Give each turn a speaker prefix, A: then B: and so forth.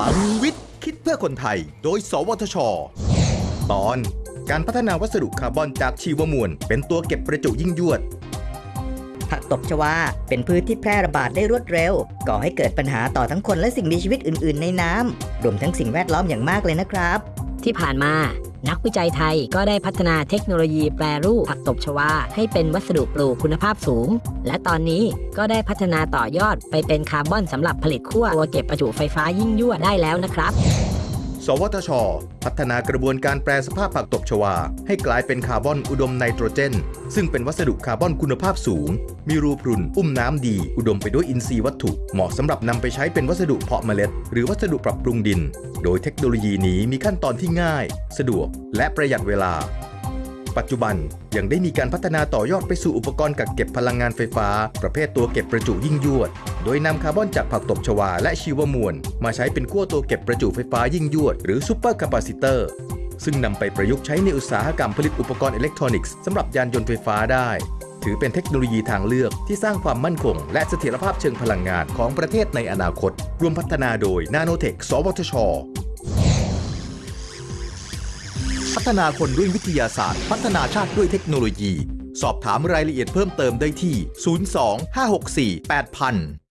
A: ลังวิทย์ คิดเพื่อคนไทย โดย สวทช ตอน การพัฒนาวัสดุคาร์บอนจากชีวมวล เป็นตัวเก็บประจุยิ่งยวด
B: ผักตบชวาเป็นพืชที่แพร่ระบาดได้รวดเร็ว ก่อให้เกิดปัญหาต่อทั้งคนและสิ่งมีชีวิตอื่น ๆ ในน้ำรวมทั้งสิ่งแวดล้อมอย่างมากเลยนะครับ
C: ที่ผ่านมา นักวิจัยไทยก็ได้พัฒนาเทคโนโลยีแปรรูปผักตบชวา ให้เป็นวัสดุปลูกคุณภาพสูง และตอนนี้ก็ได้พัฒนาต่อยอดไปเป็นคาร์บอนสำหรับผลิตขั้วตัวเก็บประจุไฟฟ้ายิ่งยวดได้แล้วนะครับ
A: สวทช พัฒนากระบวนการแปรสภาพผักตบชวา ให้กลายเป็นคาร์บอนอุดมไนโตรเจน ซึ่งเป็นวัสดุคาร์บอนคุณภาพสูง มีรูพรุน อุ้มน้ำดี อุดมไปด้วยอินทรีย์วัตถุ เหมาะสำหรับนำไปใช้เป็นวัสดุเพาะเมล็ด หรือวัสดุปรับปรุงดิน โดยเทคโนโลยีนี้มีขั้นตอนที่ง่าย สะดวก และประหยัดเวลาปัจจุบันยังได้มีการพัฒนาต่อยอดไปสู่อุปกรณ์กักเก็บพลังงานไฟฟ้า ประเภทตัวเก็บประจุยิ่งยวด โดยนำคาร์บอนจากผักตบชวาและชีวมวล มาใช้เป็นขั้วตัวเก็บประจุไฟฟ้ายิ่งยวด หรือ supercapacitor ซึ่งนำไปประยุกต์ใช้ในอุตสาหกรรมผลิตอุปกรณ์อิเล็กทรอนิกส์สำหรับยานยนต์ไฟฟ้าได้ ถือเป็นเทคโนโลยีทางเลือกที่สร้างความมั่นคง และเสถียรภาพเชิงพลังงานของประเทศในอนาคต ร่วมพัฒนาโดยนาโนเทค สวทช พัฒนาคนด้วยวิทยาศาสตร์ พัฒนาชาติด้วยเทคโนโลยี สอบถามรายละเอียดเพิ่มเติมได้ที่ 02 564 8000